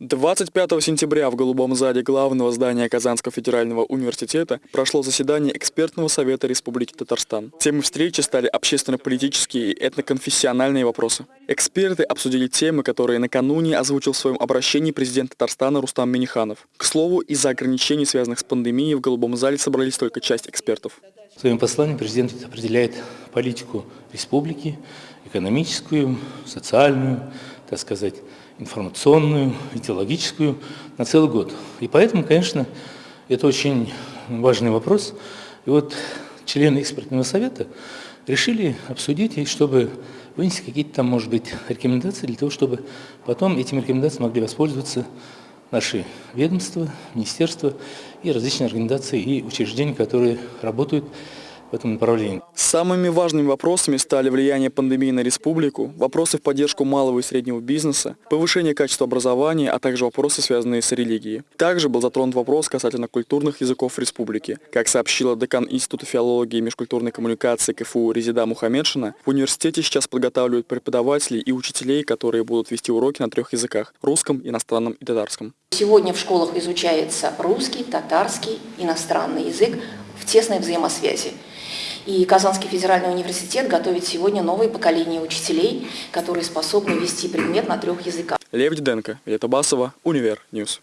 25 сентября в Голубом зале главного здания Казанского федерального университета прошло заседание экспертного совета Республики Татарстан. Темой встречи стали общественно-политические и этноконфессиональные вопросы. Эксперты обсудили темы, которые накануне озвучил в своем обращении президент Татарстана Рустам Миниханов. К слову, из-за ограничений, связанных с пандемией, в Голубом зале собрались только часть экспертов. В своем послании президент определяет политику республики, экономическую, социальную, так сказать, информационную, идеологическую на целый год. И поэтому, конечно, это очень важный вопрос. И вот члены экспертного совета решили обсудить, чтобы вынести какие-то там, может быть, рекомендации для того, чтобы потом этими рекомендациями могли воспользоваться наши ведомства, министерства и различные организации и учреждения, которые работают в этом направлении. Самыми важными вопросами стали влияние пандемии на республику, вопросы в поддержку малого и среднего бизнеса, повышение качества образования, а также вопросы, связанные с религией. Также был затронут вопрос касательно культурных языков республики. Как сообщила декан Института филологии и межкультурной коммуникации КФУ Резида Мухаммедшина, в университете сейчас подготавливают преподавателей и учителей, которые будут вести уроки на трех языках – русском, иностранном и татарском. Сегодня в школах изучается русский, татарский, иностранный язык в тесной взаимосвязи. И Казанский федеральный университет готовит сегодня новое поколение учителей, которые способны вести предмет на трех языках. Лев Диденко, Вета Басова, Универ Ньюс.